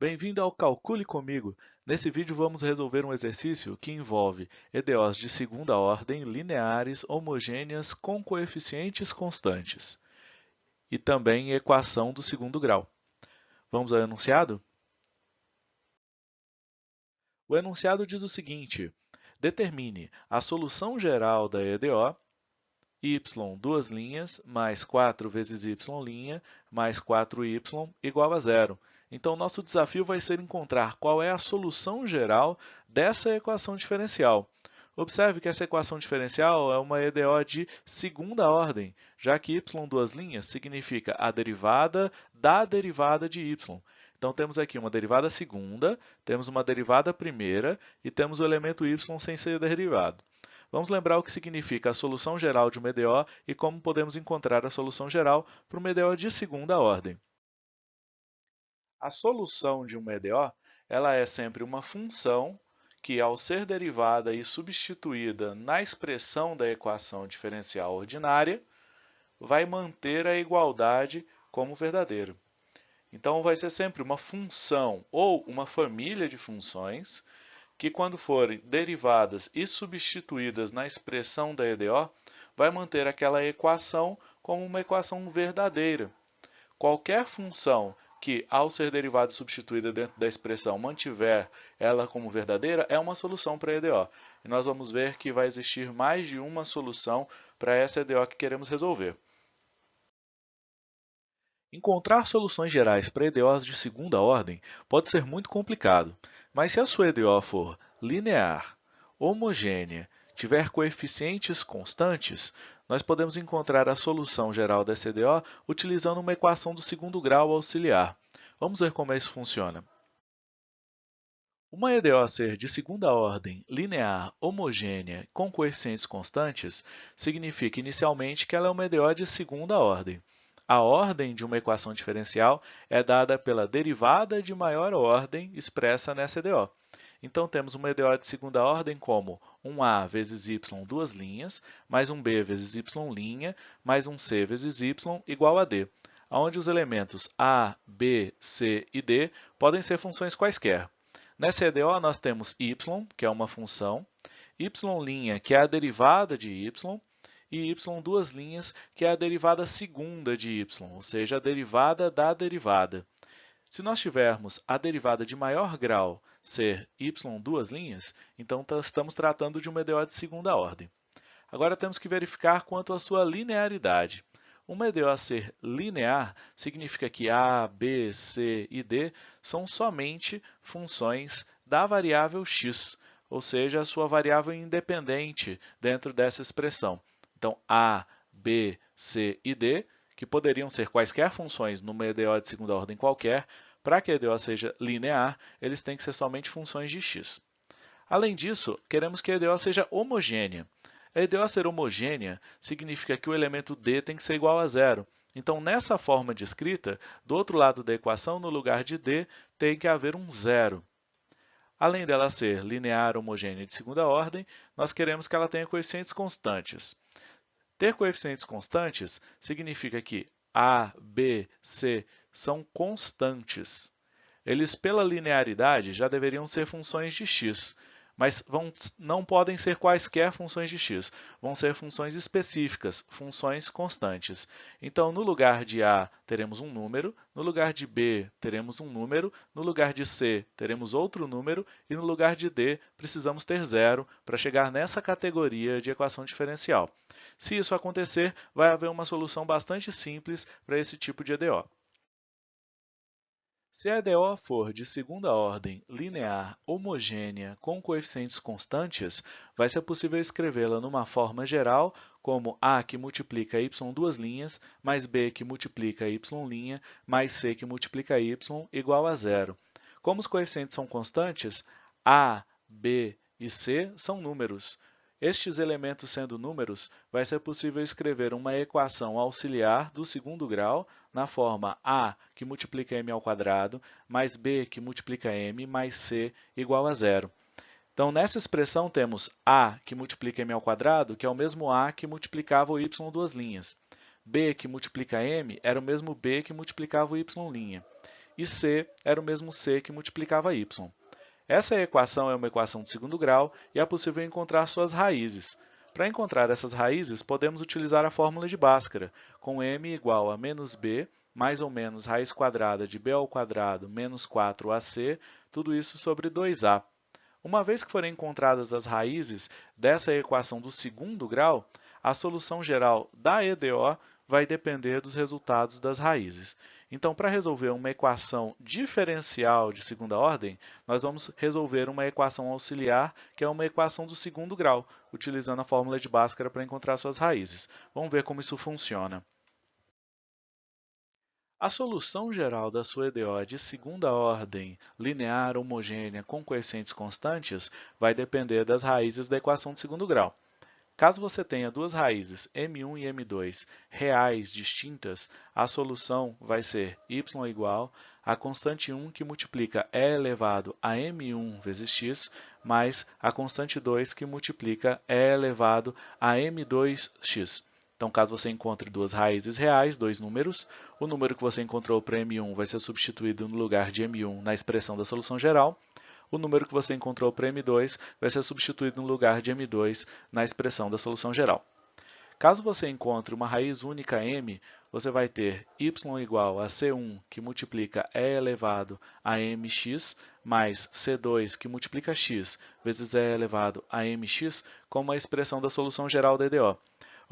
Bem-vindo ao Calcule Comigo! Nesse vídeo vamos resolver um exercício que envolve EDOs de segunda ordem, lineares, homogêneas, com coeficientes constantes. E também equação do segundo grau. Vamos ao enunciado? O enunciado diz o seguinte, determine a solução geral da EDO y, duas linhas, mais 4 vezes y' mais 4y igual a zero. Então, nosso desafio vai ser encontrar qual é a solução geral dessa equação diferencial. Observe que essa equação diferencial é uma EDO de segunda ordem, já que y duas linhas significa a derivada da derivada de y. Então, temos aqui uma derivada segunda, temos uma derivada primeira e temos o elemento y sem ser derivado. Vamos lembrar o que significa a solução geral de uma EDO e como podemos encontrar a solução geral para uma EDO de segunda ordem. A solução de uma EDO ela é sempre uma função que, ao ser derivada e substituída na expressão da equação diferencial ordinária, vai manter a igualdade como verdadeira. Então, vai ser sempre uma função ou uma família de funções que, quando forem derivadas e substituídas na expressão da EDO, vai manter aquela equação como uma equação verdadeira. Qualquer função que, ao ser derivada substituída dentro da expressão, mantiver ela como verdadeira, é uma solução para a EDO. E nós vamos ver que vai existir mais de uma solução para essa EDO que queremos resolver. Encontrar soluções gerais para EDOs de segunda ordem pode ser muito complicado, mas se a sua EDO for linear, homogênea, tiver coeficientes constantes, nós podemos encontrar a solução geral da EDO utilizando uma equação do segundo grau auxiliar. Vamos ver como isso funciona. Uma EDO ser de segunda ordem, linear, homogênea, com coeficientes constantes, significa inicialmente que ela é uma EDO de segunda ordem. A ordem de uma equação diferencial é dada pela derivada de maior ordem expressa nessa EDO. Então, temos uma EDO de segunda ordem como um a vezes y duas linhas, mais um b vezes y', mais um c vezes y igual a d, onde os elementos a, b, c e d podem ser funções quaisquer. Nessa EDO, nós temos y, que é uma função, y', que é a derivada de y, e y duas linhas, que é a derivada segunda de y, ou seja, a derivada da derivada. Se nós tivermos a derivada de maior grau ser y duas linhas, então estamos tratando de uma EDO de segunda ordem. Agora temos que verificar quanto à sua linearidade. Uma EDO ser linear significa que a, b, c e d são somente funções da variável x, ou seja, a sua variável independente dentro dessa expressão. Então, a, b, c e d, que poderiam ser quaisquer funções numa EDO de segunda ordem qualquer, para que a EDO seja linear, eles têm que ser somente funções de x. Além disso, queremos que a EDO seja homogênea. A EDO ser homogênea significa que o elemento d tem que ser igual a zero. Então, nessa forma de escrita, do outro lado da equação, no lugar de d, tem que haver um zero. Além dela ser linear homogênea de segunda ordem, nós queremos que ela tenha coeficientes constantes. Ter coeficientes constantes significa que a, b, c são constantes. Eles, pela linearidade, já deveriam ser funções de x, mas vão, não podem ser quaisquer funções de x, vão ser funções específicas, funções constantes. Então, no lugar de a, teremos um número, no lugar de b, teremos um número, no lugar de c, teremos outro número, e no lugar de d, precisamos ter zero para chegar nessa categoria de equação diferencial. Se isso acontecer, vai haver uma solução bastante simples para esse tipo de EDO. Se a EDO for de segunda ordem, linear, homogênea, com coeficientes constantes, vai ser possível escrevê-la numa forma geral como A que multiplica y duas linhas, mais B que multiplica y', mais C que multiplica y igual a zero. Como os coeficientes são constantes, A, B e C são números. Estes elementos sendo números, vai ser possível escrever uma equação auxiliar do segundo grau na forma a que multiplica m ao quadrado, mais b que multiplica m, mais c igual a zero. Então, nessa expressão, temos a que multiplica m ao quadrado, que é o mesmo a que multiplicava o y duas linhas. b que multiplica m era o mesmo b que multiplicava o y'. e c era o mesmo c que multiplicava y. Essa equação é uma equação de segundo grau e é possível encontrar suas raízes. Para encontrar essas raízes, podemos utilizar a fórmula de Bhaskara, com m igual a menos b mais ou menos raiz quadrada de b ao quadrado menos 4ac, tudo isso sobre 2a. Uma vez que forem encontradas as raízes dessa equação do segundo grau, a solução geral da EDO vai depender dos resultados das raízes. Então, para resolver uma equação diferencial de segunda ordem, nós vamos resolver uma equação auxiliar, que é uma equação do segundo grau, utilizando a fórmula de Bhaskara para encontrar suas raízes. Vamos ver como isso funciona. A solução geral da sua EDO de segunda ordem, linear, homogênea, com coeficientes constantes, vai depender das raízes da equação de segundo grau. Caso você tenha duas raízes, m1 e m2, reais distintas, a solução vai ser y igual a constante 1 que multiplica e elevado a m1 vezes x, mais a constante 2 que multiplica e elevado a m2x. Então, caso você encontre duas raízes reais, dois números, o número que você encontrou para m1 vai ser substituído no lugar de m1 na expressão da solução geral, o número que você encontrou para M2 vai ser substituído no lugar de M2 na expressão da solução geral. Caso você encontre uma raiz única m, você vai ter y igual a c1, que multiplica e elevado a mx, mais c2, que multiplica x, vezes e elevado a mx, como a expressão da solução geral da EDO.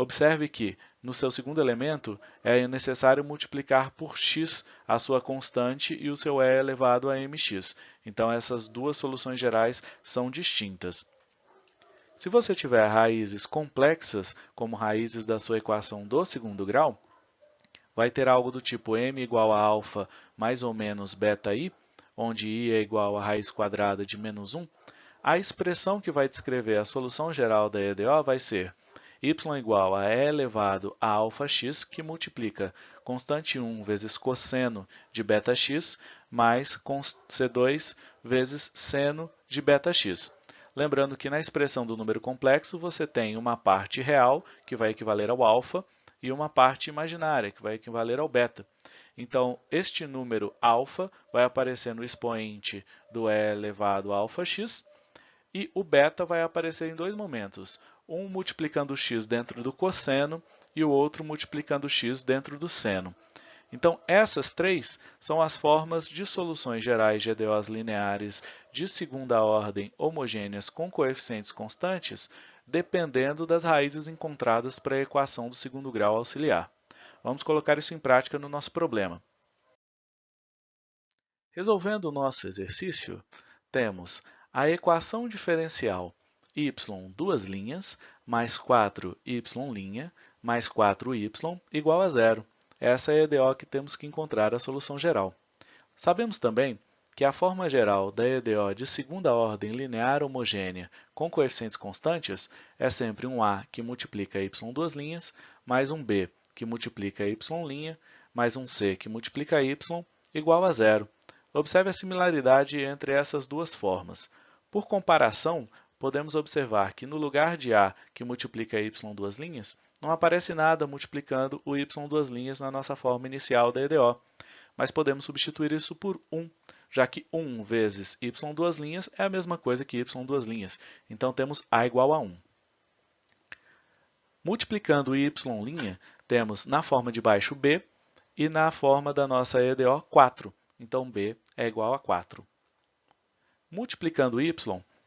Observe que, no seu segundo elemento, é necessário multiplicar por x a sua constante e o seu e elevado a mx. Então, essas duas soluções gerais são distintas. Se você tiver raízes complexas, como raízes da sua equação do segundo grau, vai ter algo do tipo m igual a alfa mais ou menos beta i, onde i é igual a raiz quadrada de menos 1, a expressão que vai descrever a solução geral da EDO vai ser y igual a e elevado a alfa x, que multiplica constante 1 vezes cosseno de beta-x, mais c2 vezes seno de beta-x. Lembrando que na expressão do número complexo, você tem uma parte real, que vai equivaler ao alfa, e uma parte imaginária, que vai equivaler ao beta. Então, este número alfa vai aparecer no expoente do e elevado a alfa x, e o beta vai aparecer em dois momentos um multiplicando x dentro do cosseno e o outro multiplicando x dentro do seno. Então, essas três são as formas de soluções gerais de EDOs lineares de segunda ordem homogêneas com coeficientes constantes, dependendo das raízes encontradas para a equação do segundo grau auxiliar. Vamos colocar isso em prática no nosso problema. Resolvendo o nosso exercício, temos a equação diferencial y duas linhas, mais 4y' mais 4y igual a zero. Essa é a EDO que temos que encontrar a solução geral. Sabemos também que a forma geral da EDO de segunda ordem linear homogênea com coeficientes constantes é sempre um A que multiplica y duas linhas, mais um B que multiplica y', mais um C que multiplica y, igual a zero. Observe a similaridade entre essas duas formas. Por comparação, podemos observar que no lugar de a que multiplica y duas linhas, não aparece nada multiplicando o y duas linhas na nossa forma inicial da EDO, mas podemos substituir isso por 1, já que 1 vezes y duas linhas é a mesma coisa que y duas linhas, então temos a igual a 1. Multiplicando y', temos na forma de baixo b e na forma da nossa EDO 4, então b é igual a 4. Multiplicando y,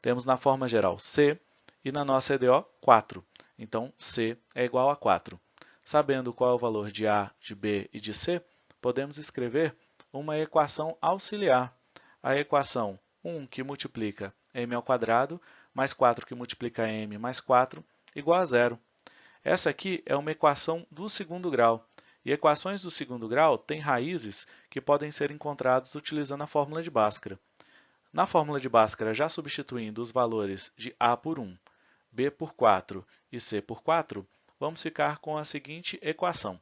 temos na forma geral C e na nossa EDO 4. Então, C é igual a 4. Sabendo qual é o valor de A, de B e de C, podemos escrever uma equação auxiliar. A equação 1 que multiplica m ao quadrado mais 4 que multiplica m mais 4 igual a zero. Essa aqui é uma equação do segundo grau. E equações do segundo grau têm raízes que podem ser encontradas utilizando a fórmula de Bhaskara. Na fórmula de Bhaskara, já substituindo os valores de A por 1, B por 4 e C por 4, vamos ficar com a seguinte equação.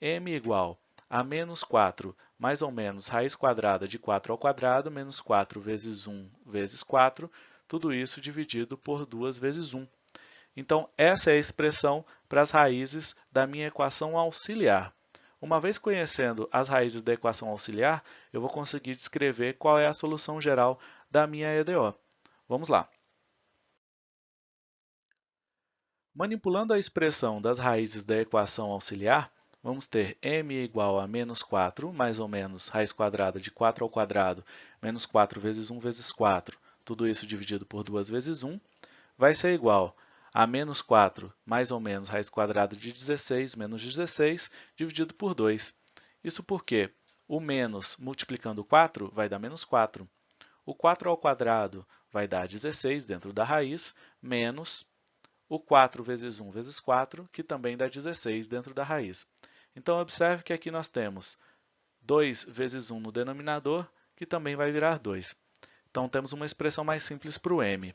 m igual a menos 4 mais ou menos raiz quadrada de 4 ao quadrado menos 4 vezes 1 vezes 4, tudo isso dividido por 2 vezes 1. Então, essa é a expressão para as raízes da minha equação auxiliar. Uma vez conhecendo as raízes da equação auxiliar, eu vou conseguir descrever qual é a solução geral da minha EDO. Vamos lá. Manipulando a expressão das raízes da equação auxiliar, vamos ter m igual a menos 4, mais ou menos raiz quadrada de 4 ao quadrado, menos 4 vezes 1 vezes 4, tudo isso dividido por 2 vezes 1, vai ser igual a menos 4 mais ou menos raiz quadrada de 16 menos 16 dividido por 2. Isso porque o menos multiplicando 4 vai dar menos 4. O 4 ao quadrado vai dar 16 dentro da raiz, menos o 4 vezes 1 vezes 4, que também dá 16 dentro da raiz. Então, observe que aqui nós temos 2 vezes 1 no denominador, que também vai virar 2. Então, temos uma expressão mais simples para o m.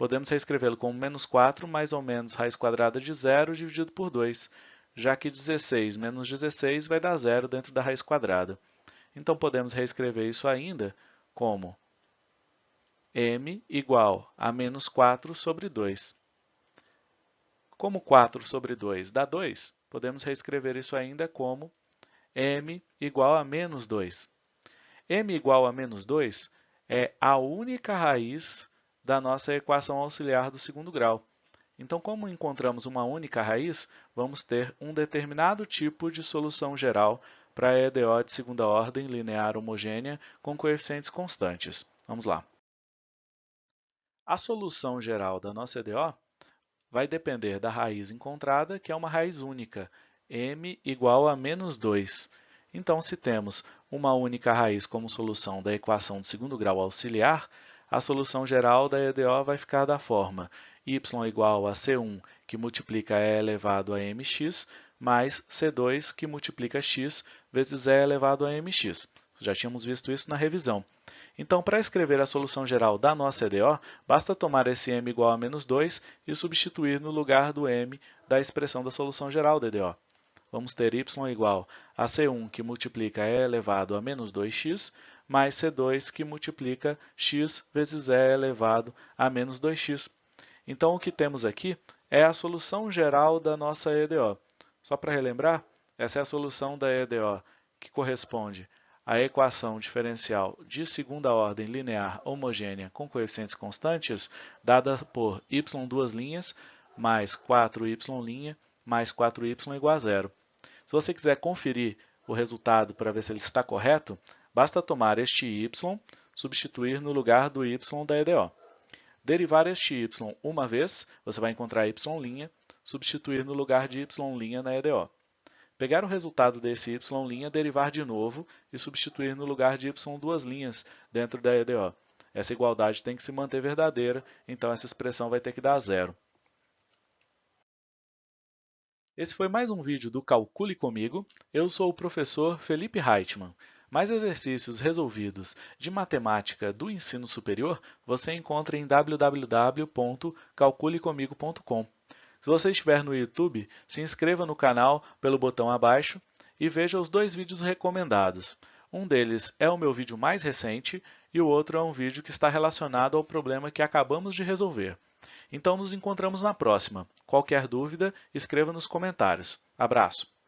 Podemos reescrevê-lo como menos 4 mais ou menos raiz quadrada de zero dividido por 2, já que 16 menos 16 vai dar zero dentro da raiz quadrada. Então, podemos reescrever isso ainda como m igual a menos 4 sobre 2. Como 4 sobre 2 dá 2, podemos reescrever isso ainda como m igual a menos 2. m igual a menos 2 é a única raiz da nossa equação auxiliar do segundo grau. Então, como encontramos uma única raiz, vamos ter um determinado tipo de solução geral para a EDO de segunda ordem linear homogênea com coeficientes constantes. Vamos lá. A solução geral da nossa EDO vai depender da raiz encontrada, que é uma raiz única, m igual a menos 2. Então, se temos uma única raiz como solução da equação de segundo grau auxiliar, a solução geral da EDO vai ficar da forma y igual a c1, que multiplica e elevado a mx, mais c2, que multiplica x vezes e elevado a mx. Já tínhamos visto isso na revisão. Então, para escrever a solução geral da nossa EDO, basta tomar esse m igual a menos 2 e substituir no lugar do m da expressão da solução geral da EDO. Vamos ter y igual a c1, que multiplica e elevado a menos 2x, mais c2, que multiplica x vezes e elevado a menos 2x. Então, o que temos aqui é a solução geral da nossa EDO. Só para relembrar, essa é a solução da EDO, que corresponde a equação diferencial de segunda ordem linear homogênea com coeficientes constantes, dada por y duas linhas mais 4y' mais 4y igual a zero. Se você quiser conferir o resultado para ver se ele está correto, basta tomar este y, substituir no lugar do y da EDO. Derivar este y uma vez, você vai encontrar y', substituir no lugar de y' na EDO. Pegar o resultado desse y', derivar de novo e substituir no lugar de y duas linhas dentro da EDO. Essa igualdade tem que se manter verdadeira, então essa expressão vai ter que dar zero. Esse foi mais um vídeo do Calcule Comigo. Eu sou o professor Felipe Reitman. Mais exercícios resolvidos de matemática do ensino superior você encontra em www.calculecomigo.com. Se você estiver no YouTube, se inscreva no canal pelo botão abaixo e veja os dois vídeos recomendados. Um deles é o meu vídeo mais recente e o outro é um vídeo que está relacionado ao problema que acabamos de resolver. Então, nos encontramos na próxima. Qualquer dúvida, escreva nos comentários. Abraço!